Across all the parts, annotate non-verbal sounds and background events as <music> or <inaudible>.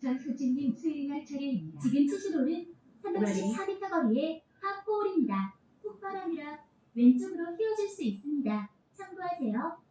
전수진님 스윙할 차례입니다. 지금 치시로는 374m 거리의 파4홀입니다. 폭바람이라 왼쪽으로 휘어질 수 있습니다. 참고하세요.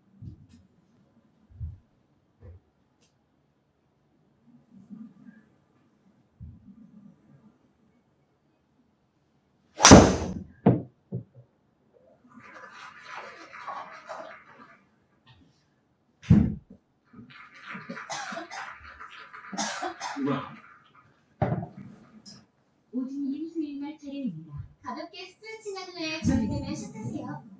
오진님 스윙할 차례입니다. 가볍게 스트레칭 한 후에 준비되면 샷하세요.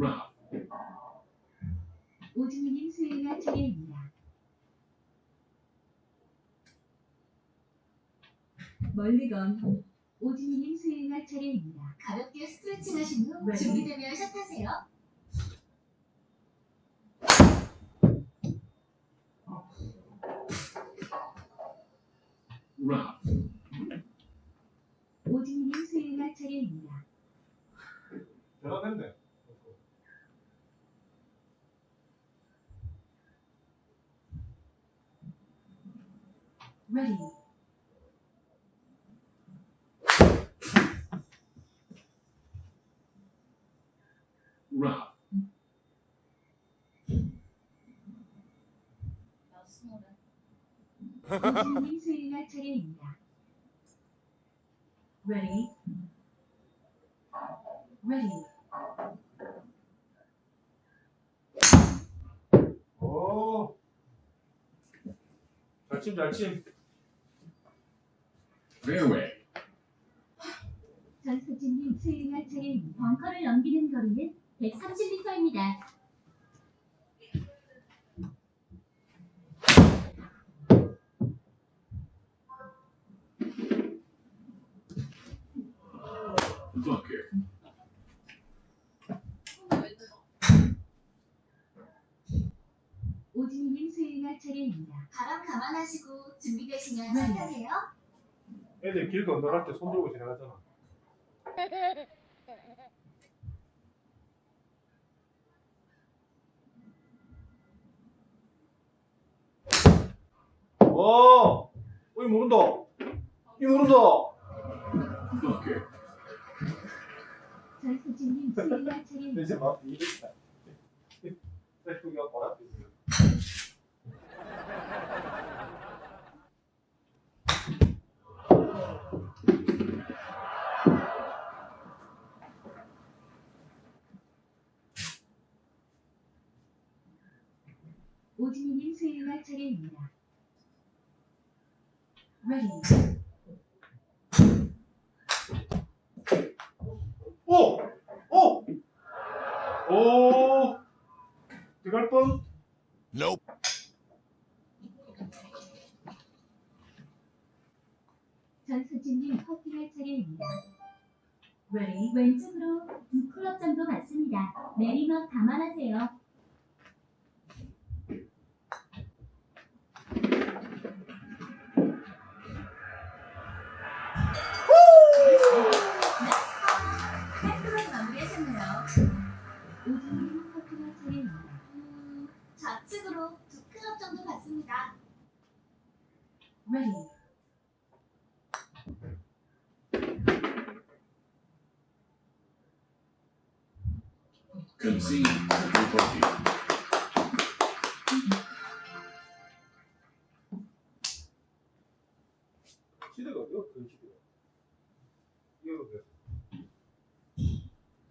라운드 오진님 스윙할 차례입니다. 멀리건 오진님 스윙할 차례입니다. 가볍게 스트레칭 하신 후 네. 준비되면 샷하세요. 라운드 오진님 스윙할 차례입니다. 대단했네. Ready. 라운드 오진님 스윙할 차례입니다. Ready. Ready. 오. 잘침 잘침. 페어웨이 전수진님 스윙할 차례입니다. 벙커를 넘기는 거리는 130m입니다. 버켓 오진님 스윙할 차례입니다. 바람 감안하시고 준비되시면 네. 샷하세요. 애들 길 건너갈 때 손 들고 지나가잖아. 오, 어이 모른다. 이 모른다. 전수진님 스윙할 차례입니다. 이제 막 이랬다. 셀프가 바람 오진님 스윙할 차례입니다. Ready. 오! 오! 오! 들어갈 뻔? 전수진님 커팅할 차례입니다. Ready. 왼쪽으로 두 클럽 정도 맞습니다. 내리막 감안하세요. 좌측으로 두 클럽 정도 갔습니다. Ready. 시대가? 그 시대가. 이거 왜?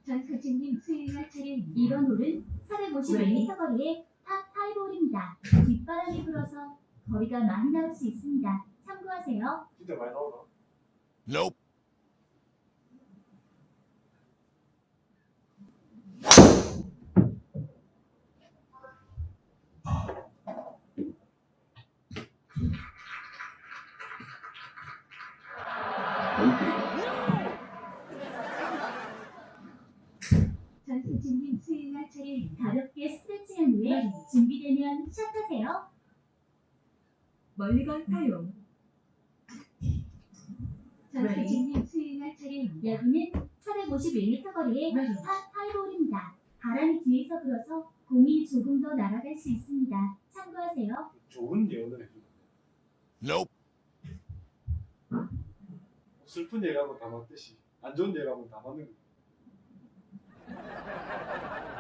전수진님 스윙할 차례입니다. 이번 홀은 450m 거리의 파5홀입니다. 뒷바람이 불어서 거리가 많이 나올 수 있습니다. 참고하세요. 진짜 많이 나오나? bogey 차례 가볍게 스트레칭한 후에 준비되면 시작하세요. 멀리건 사용. 전수진님 수행할 차례입니다. 여기는 451m 거리의 파 파이볼입니다. 바람이 뒤에서 불어서 공이 조금 더 날아갈 수 있습니다. 참고하세요. 좋은 예언을 해주네. Nope. 슬픈 예감은 다 맞듯이 안 좋은 예감은 다 맞는 거. Good shot.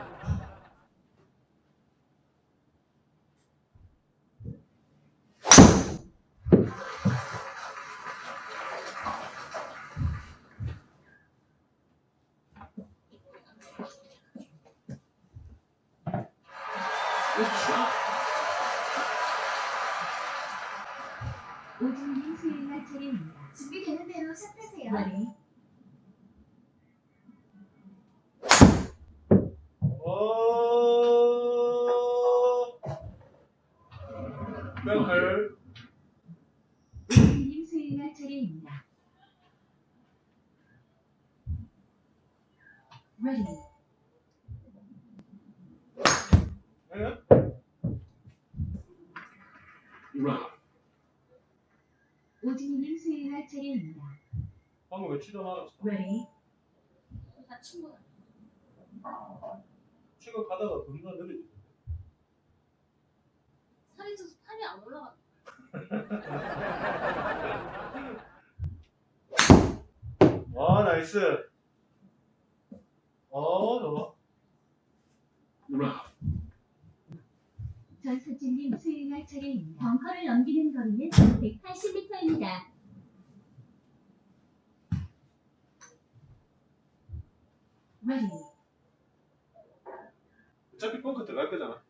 오준님 수행할 차례입니다. 준비되는 대로 샷하세요. 머리 어. 뱅클. 오준님 수행할 차례입니다. Ready. 오준님 스윙할 차례입니다. 방금 왜 치다 말았어? Ready. 다친 거 치고 가다가 돈가 느려지. 살이 쪄서 팔이 안 올라가. <laughs> 아 nice. 어 좋아. 전수진님 수행할 차례입니다. 벙커를 넘기는 거리는 180m입니다. Ready. 어차피 벙커 들어갈 거잖아.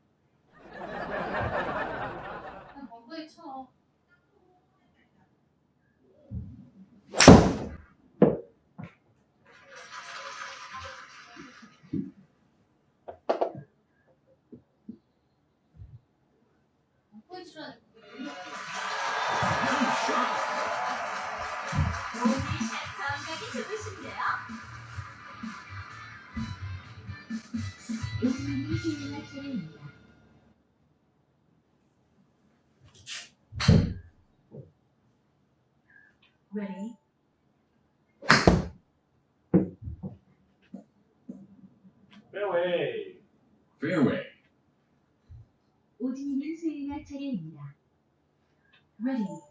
벙커에 쳐. Ready. Fairway. 오준님 수행할 차례입니다. Ready.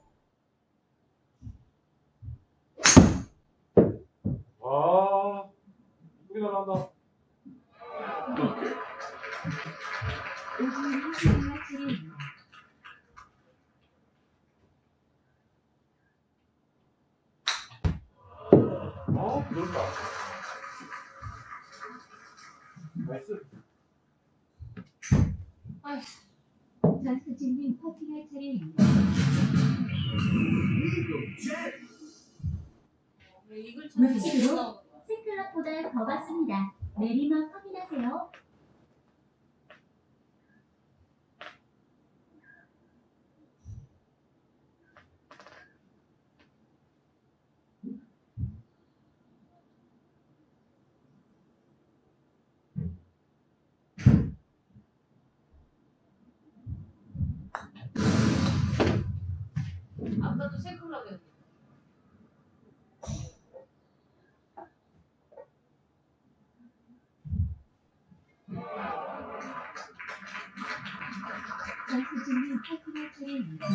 전수진님 퍼팅할 차례입니다. 왜 이걸 왜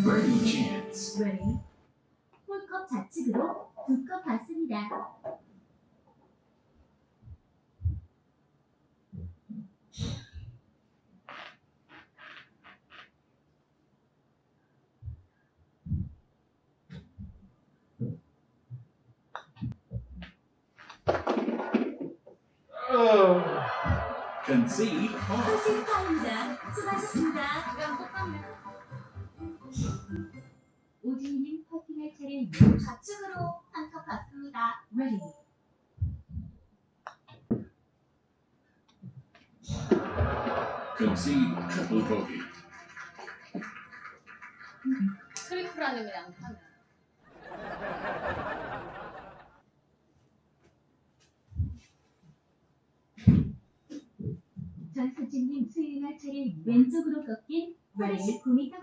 Birdie chance. Ready. 홀컵 좌측으로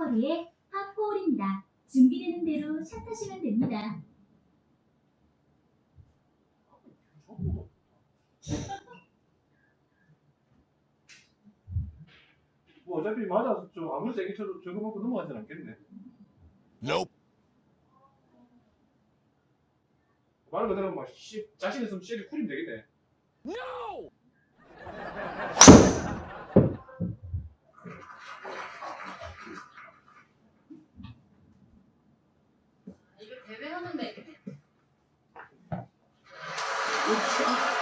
49m 거리의 파4홀입니다. 준비되는 대로 샷 하시면 됩니다. 뭐 어차피 맞아서 좀 아무리 세게 쳐도 저거 먹고 넘어가진 않겠네. Nope. 말 그대로 막 씨, 자신 있으면 쉐리 쿨이면 되겠네. No! 이거 대회 하는데 Good shot.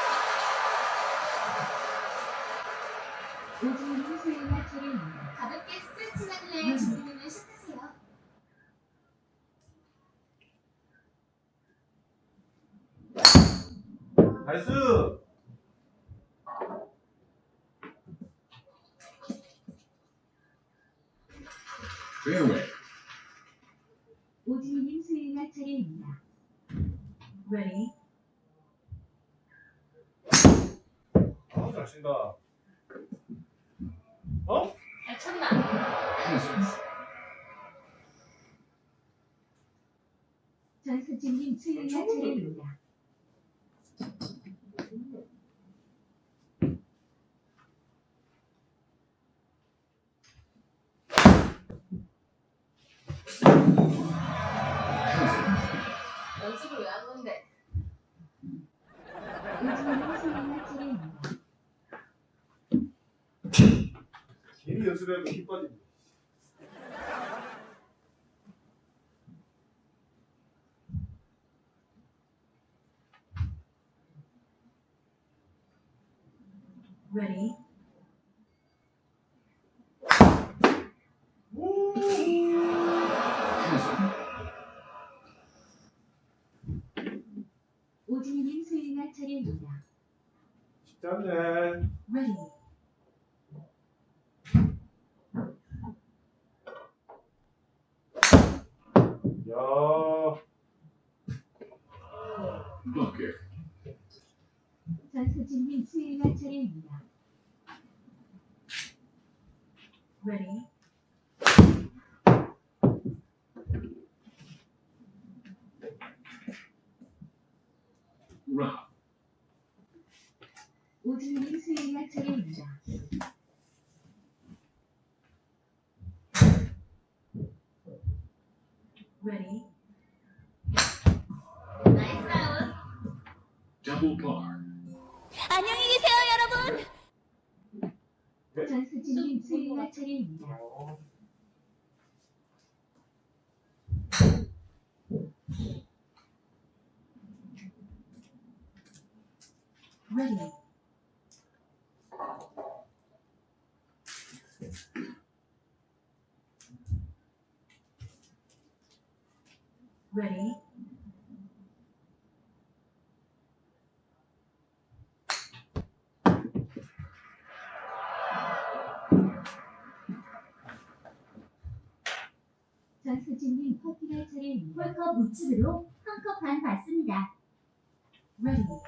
오진님 스윙할 차례입니다. 가볍게 스트레칭 하길래 준비되면 시작하세요. Nice. 오진님 스윙할 차례입니다. Ready? 아, 잘 친다. 어? 잘 쳤나? Hazard. 전수진님 스윙할 차례입니다. Hazard. 연습을 왜 하는데? 오진님 스윙할 차례입니다. 괜히 연습해도 힘. Ready? Hazard. 오진님 스윙할 차례입니다. 쉽지 않네. Ready? 야, Bucket. 전수진님 스윙할 차례입니다. Ready? Rough. 오진님 스윙할 차례입니다. Ready? 나이스 아웃. Double par. 안녕히 계세요, 여러분. 전수진님 스윙할 차례입니다. 어, Ready? Ready? 전수진님 커팅할 차례입니다. 홀컵 우측으로 한 컵 반 받습니다. Ready?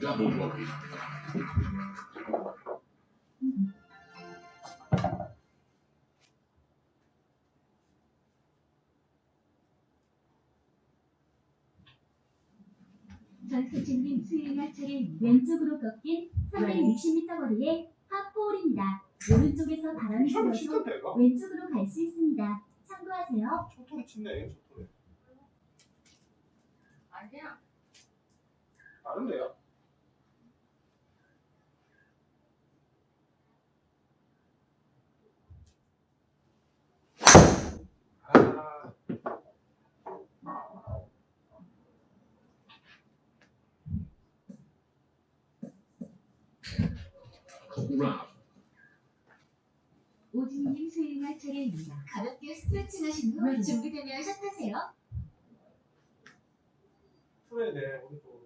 Double. 전수진님 스윙할 차례입니다. 왼쪽으로 꺾인 360m 거리의 파4홀입니다. 오른쪽에서 바람이 불어서? 왼쪽으로 갈 수 있습니다. 참고하세요. 초토리 치네, 초토리. 아니야. 다른데요? Rough. 오진님 스윙할 차례입니다. 가볍게 스트레칭 하신 후 Ready. 준비되면 시작하세요. 풀어야 돼, 오른쪽으로.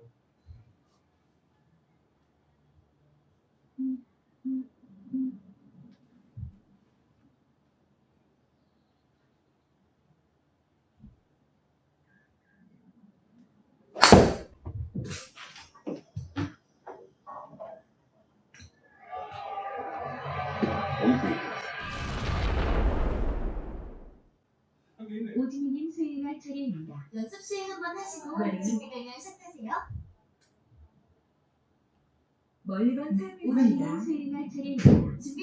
오진이님 수행할 차례입니다. 연습 수행 한번 하시고 네. 준비되면 시작하세요. 멀건 삶입니다. 오진이님 수행할 차례입니다. 준비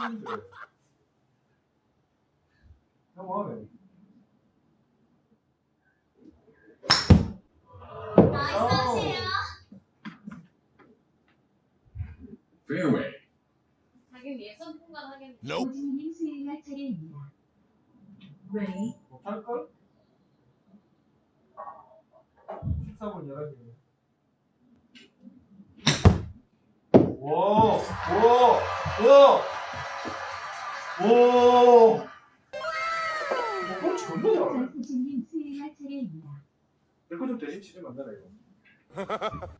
뭐, 무슨 게임인데? 너무하네. 나이스 어. Fairway. 자기는 예선 통과하겠네. Nope. 오진님 수행할 차례입니다. Ready, 못할걸? 14분 11시. 와, 와, 와, 와. 뭐, 존나 잘하네. 전수진님 수행할 차례입니다. 내거 좀 대신 안 되나, 이거? <laughs>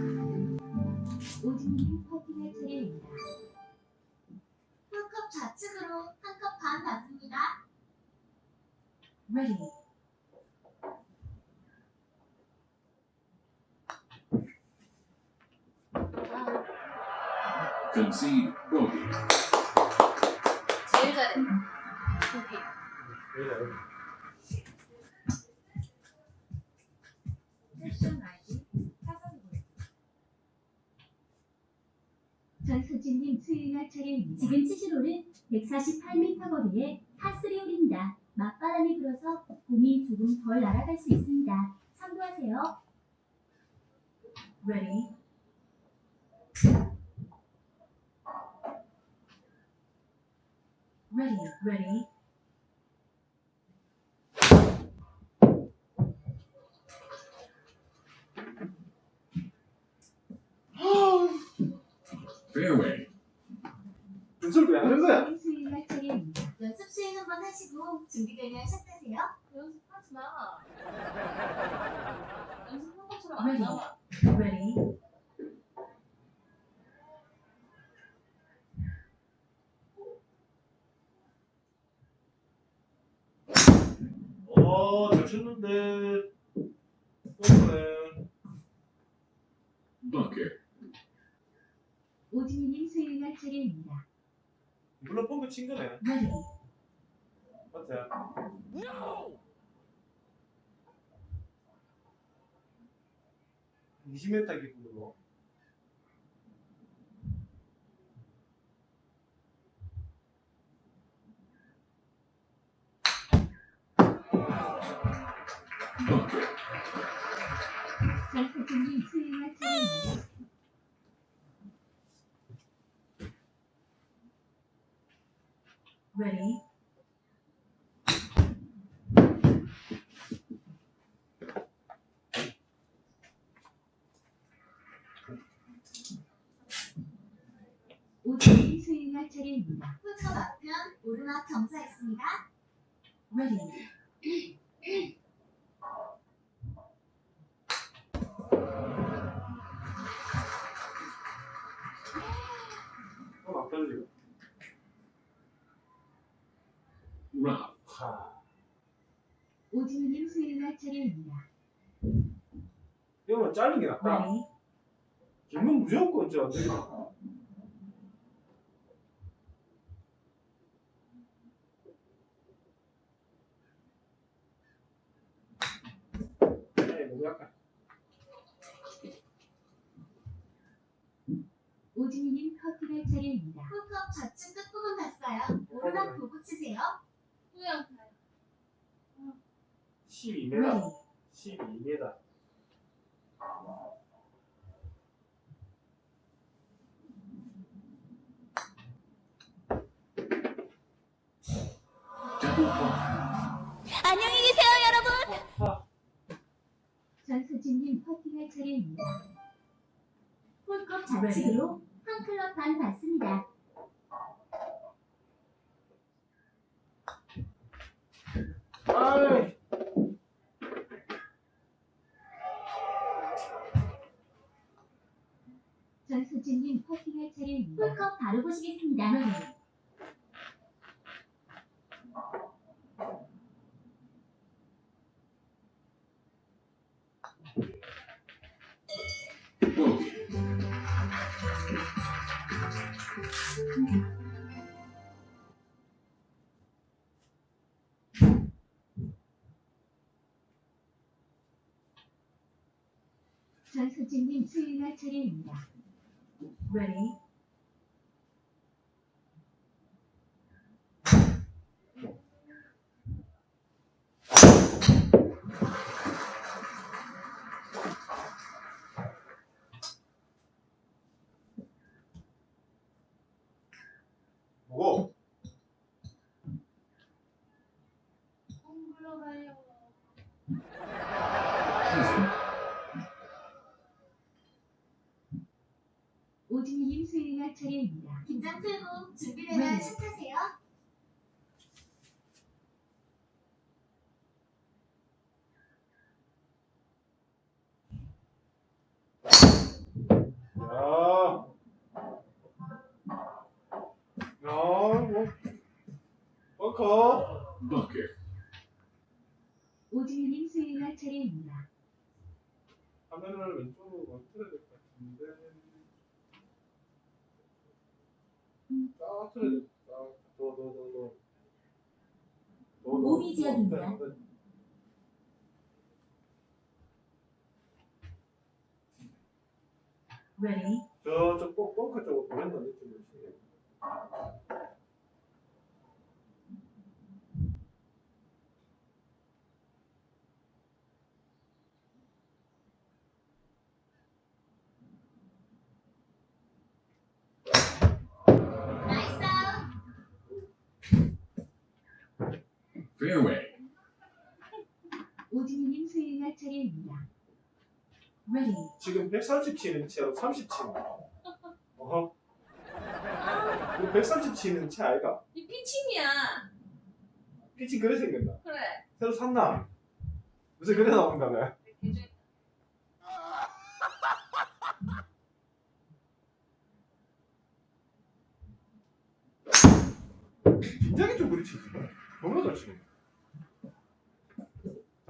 차례입니다. 지금 치실 홀은 148m 거리의 파3 홀입니다. 맞바람이 불어서 공이 조금 덜 날아갈 수 있습니다. 참고하세요. Ready, ready, ready. <gasps> Fairway. 연습을 왜 하는 거야? 연습 수행 한번 하시고 준비되면 시작하세요. 연습하지 마. 연습한 것처럼 안 Ready. 나와. Ready, 어, 잘 쳤는데. 오진님 수행할 차례입니다. 물론 뻥크 친 거네. 맞아. No! 20m 기준으로. Ready, 오진님 수행할 차례입니다. 홀컵 앞편 오르막 경사 있습니다. Ready, 짧은 게 낫다. Ready, 길면 무조건. 네, 너무 약간. 오진우님 커팅할 차례입니다. 홀컵 좌측 끝부분 봤어요. 오르락 보고 치세요. 그냥 12m. Ready, 12m. 전수진님 커팅할 차례입니다. 홀컵 좌측으로 한 클럽 반 받습니다. 아이. 전수진님 커팅할 차례입니다. 홀컵 바로 보시겠습니다. 전수진님 수행할 차례입니다. Ready, 뭐고? 홈글러가요. Husband. 오진우님 수행할 풀고 준비되면 네. 샷하세요. 야. 야, 뭐. 벙커. Bucket. 오진우님 수행할 차례입니다. 화면을 왼쪽으로 틀어야 될 것 같은데. 딱 틀어야 돼. 딱. 더, 더, 더, 더. 더, 더. Ready, 저쪽 벙- 벙커 쪽으로 보낸다 느낌이 있어요. Nice out. Fairway. 오진우님 수행할 차례입니다. Ready, 지금 130 치는 채로 30 치는 어허. 이거 130 치는 채 아이가? 이 피칭이야. 피치 그래 생겼나? 그래. 새로 샀나? 요새 그래 나온다 왜? 개중. 굉장히 좀 그렇지 너무 잘 치네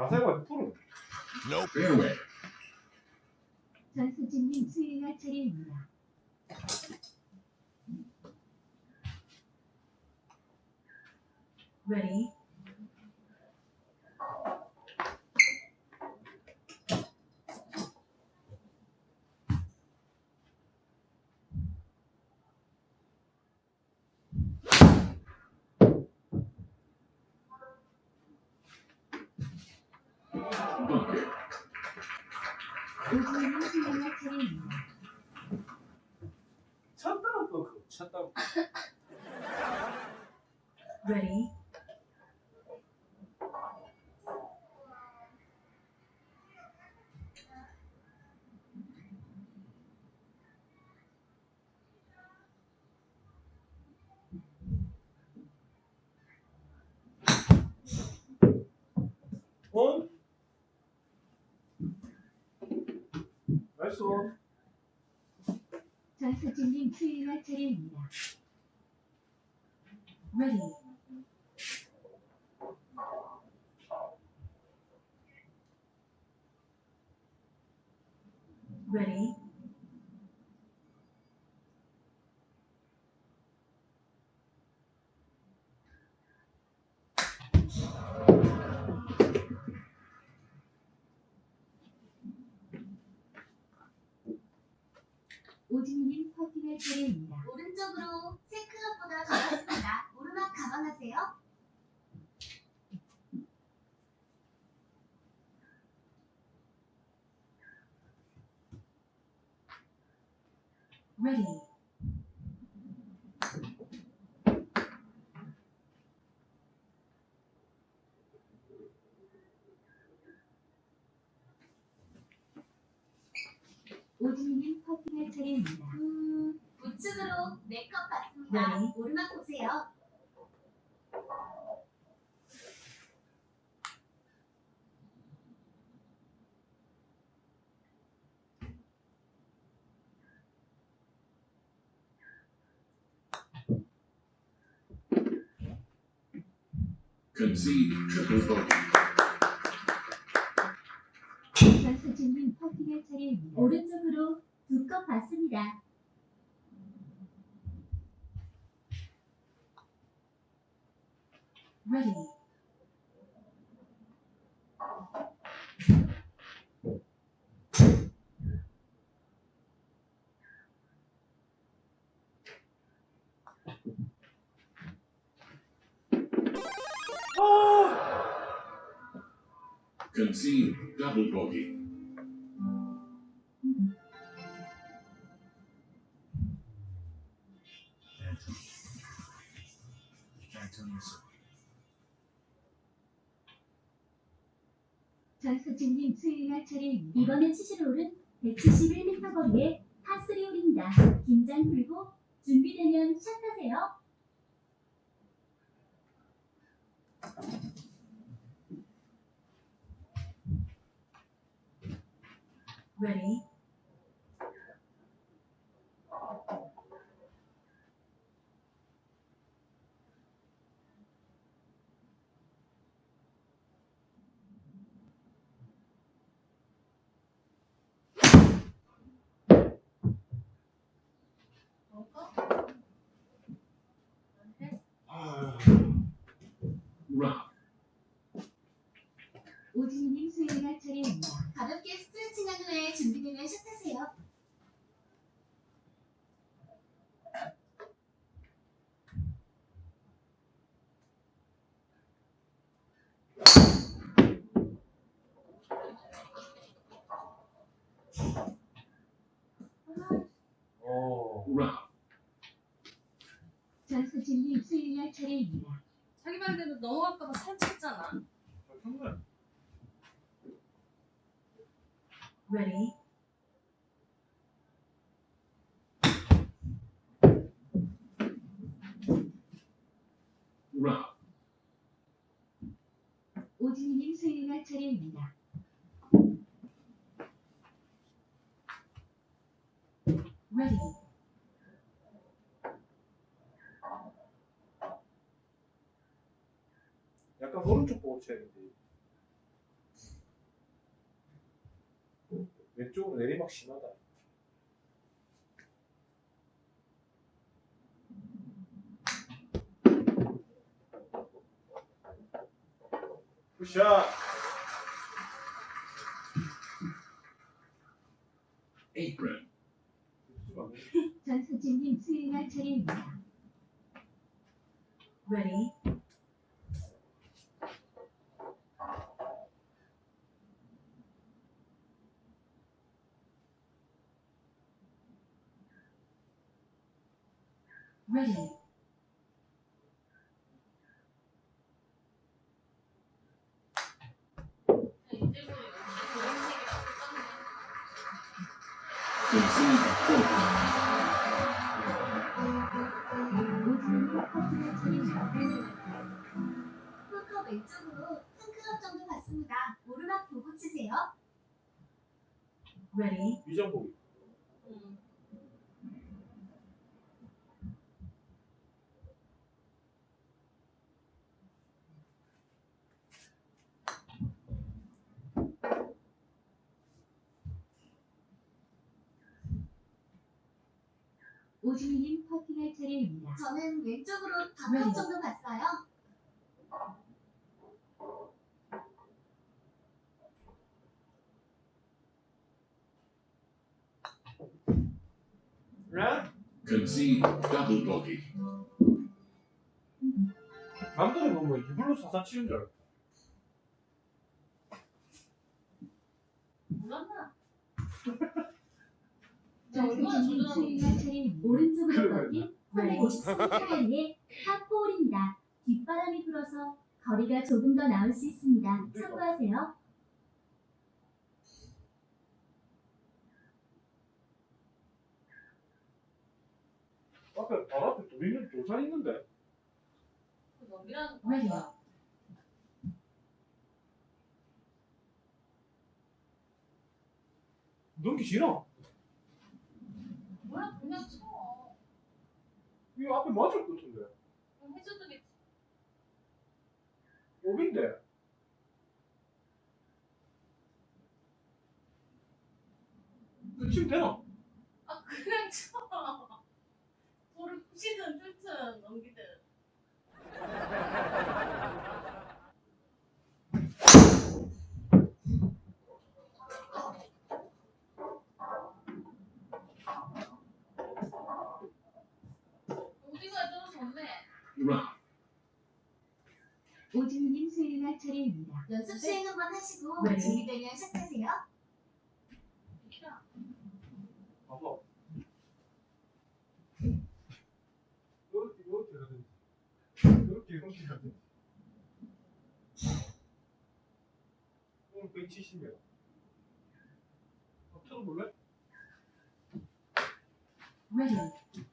자세가 프로. Fairway. 전수진님 수행할 차례입니다. Ready, Bucket. 오진우님 수행할 차례입니다. 쳤다 또 쳤다 Ready, 발소. 전사진님 수행할 차례입니다. Ready. Ready. 오진님 퍼팅할 차례입니다. 오른쪽으로 세크업보다 가봤습니다. 오르막 가방하세요. Ready? 오진님 퍼팅 할 차례입니다. 음, 우측으로 네컵 받습니다. 네. 오르막 보세요. Concede triple bogey. 오른쪽으로 두 컵 받습니다. Ready? 아! Concede double bogey. 전수진님 수행할 차례입니다. 이번에 치실 홀은 171m 거리의 파3 홀입니다. 긴장 풀고 준비되면 샷하세요. Ready? Rough. 오진님 수행할 차례입니다. 가볍게 스트레칭한 후에 준비되면 샷하세요. 어. Rough. 전수진님 수행할 차례입니다. 자기 말대로 넘어갈까봐 살쪘잖아. 정말. Ready? Rough. 오진님 수행할 차례입니다. Ready? 약간 오른쪽 보고 쳐야 되는데. 왼쪽으로 내리막 심하다. 굿샷! Apron. 전수진님 수행할 차례입니다. Ready? Ready? 이제부터 노란색이랑 똑같네. Concede four. 오진님 퍼팅할 차례입니 다. 풀컵 왼쪽으로 한 클럽 정도 받습니다. 오르막 보고 치세요. Ready? 위전보기. 음. 오지민님 퍼팅할 차례입니다. 저는 왼쪽으로 네. 다섯 정도 봤어요. 네? Concede double bogey. 남들은 보면 이불로 사사 치는 줄 알고. 몰랐나? 차례입니다. 오른쪽으로 그러면 꺾인 353m 거리의 파4홀입니다. 뒷바람이 불어서 거리가 조금 더 나올 수 있습니다. 참고하세요. 앞에 바로 앞에 돌 있는 돌산 있는데. 그 왜요? 아니야? 넘기 싫어. 뭐야 그냥 쳐. 이 앞에 맞을 것 같은데. 그럼 해줘도 겠지. 오빈데. 치면 되나? 아 그냥 쳐. 돌을 부시든 뚫든 넘기든. <laughs> 어디가 떨어졌네. 오지민님 수행할 차례입니다. 연습 수행 한번 하시고 네. 준비되면 시작하세요. 비키라. 봐봐. 이렇게 이렇게 가든지. 이렇게 이렇게 가든지. 오늘 170이야. 어, 틀어볼래? Ready.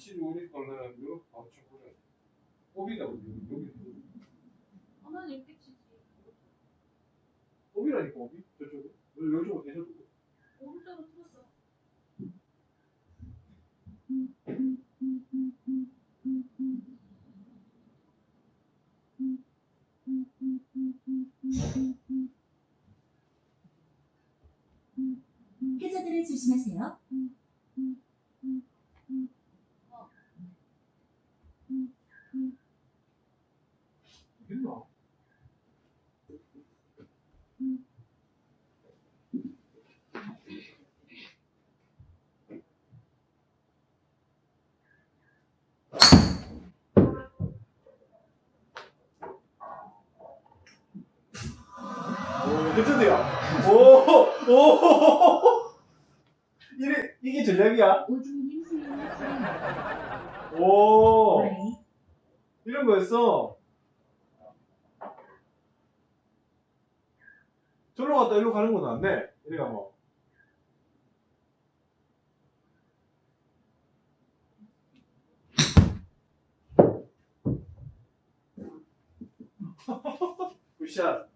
그래 이렇지 우리 거는 이렇게 바로 쳐 그래. 오비다 우리 여기. 하나는 이렇게 치지. 오비라니까 오비 저쪽은. 여쪽으로 대셔도. 오른쪽으로 틀었어. 해저들을 조심하세요. 괜찮대요. 오, 오, 이게 이게 전략이야? 오, Ready. 이런 거였어. 저로 갔다 일로 가는 건 낫네. 이래가 뭐. <laughs> 굿샷.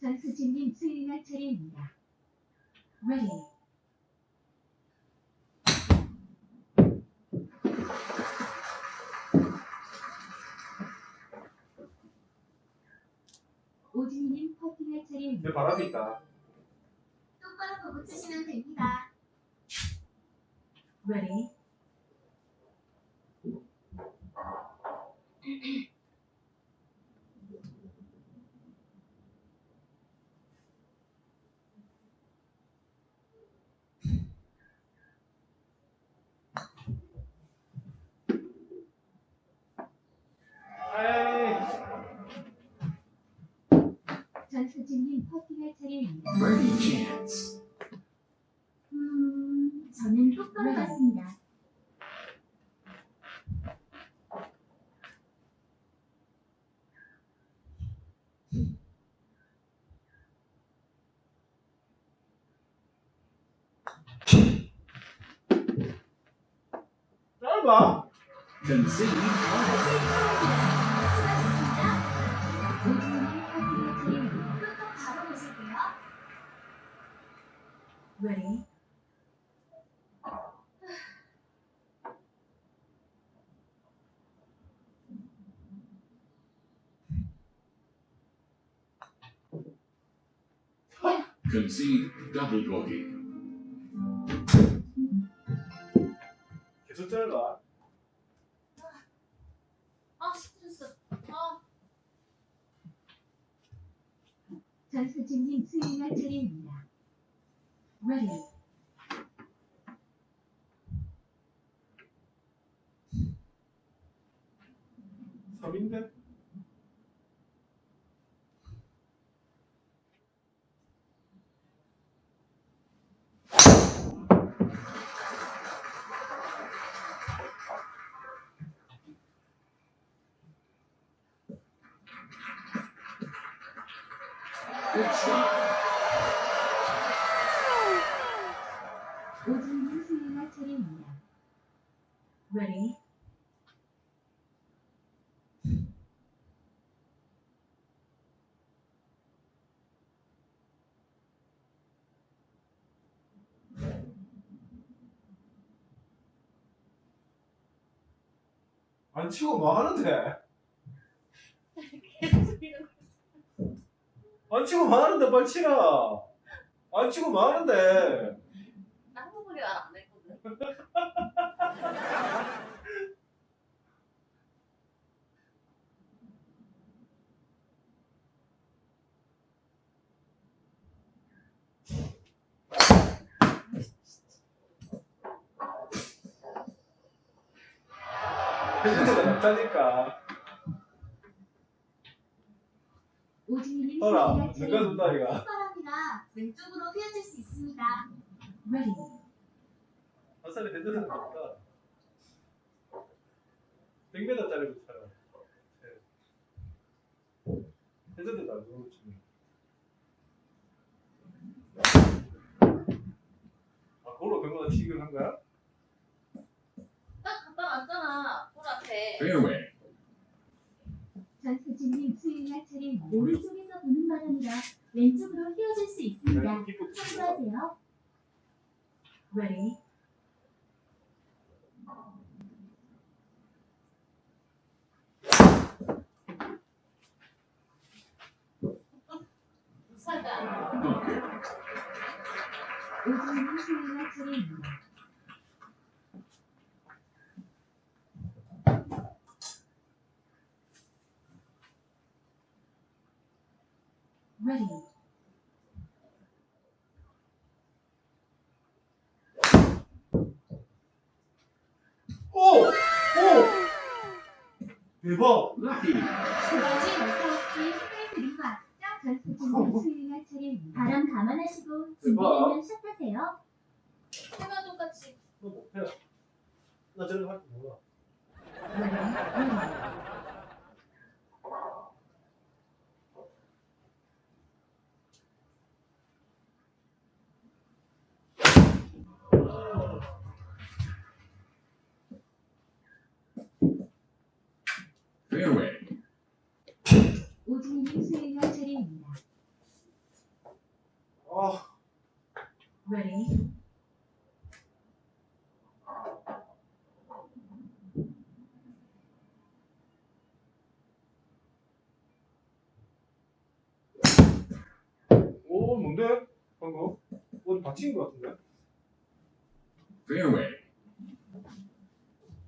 전수진님 수행할 차례입니다. Ready. 내 바람이 있다. 똑바로 보고 치시면 됩니다. Ready. Merhaba. Dönse iyi. Ready? Concede double bogey. Shot. 오진님 수행할 차례입니다. Ready. 안 치고 뭐 하는데? 계속 이러고. 안 치고 뭐 하는데 빨리 치라. 안 치고 뭐 하는데? 한국말이 말안 했거든. 낫다니까. 오진님 떠라. 누가 차례입니다. 준다니까. 휘바람이라 왼쪽으로 휘어질 수 있습니다. Ready. 한 살에 핸드가 낫다. 100m짜리로 차라. 핸드도 안 좋은 치네. 아, 그걸로 100m 치기를 한 거야? 딱 갖다 놨잖아. 볼 앞에. Fairway. 전수진님 수행할 차례입니다. 오른쪽에서 부는 바람이라 왼쪽으로 휘어질 수 있습니다. 참고하세요. Ready. 사가. Bunker. 오진님 수행할 차례입니다. Ready. 오! 오! 대박! Lucky. 두 가지 멀티 힘을 드린 거 아시죠? 전수진님 수행할 차례입니다. 바람 감안하시고 준비되면 샷하세요. 해가 똑같이. 너 못해. 나 저런 거할줄 몰라. Ready. Ready. Fairway. 오진님 수행할 차례입니다. 아, Ready. 오, 뭔데? 방금? 받친 거 같은데? Fairway.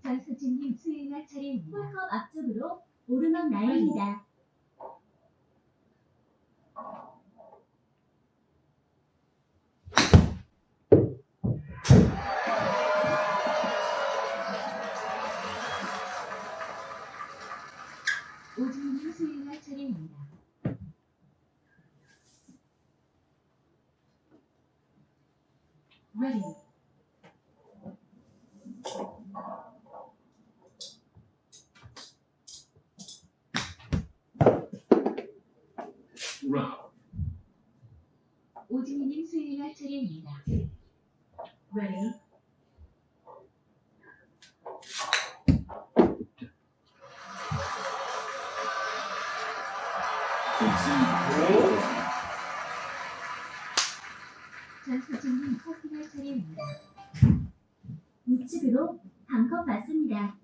전수진님 수행할 차례입니다. 홀컵 앞쪽으로 오르막 나입니다. 차례입니다. 우측으로 반컵 받습니다.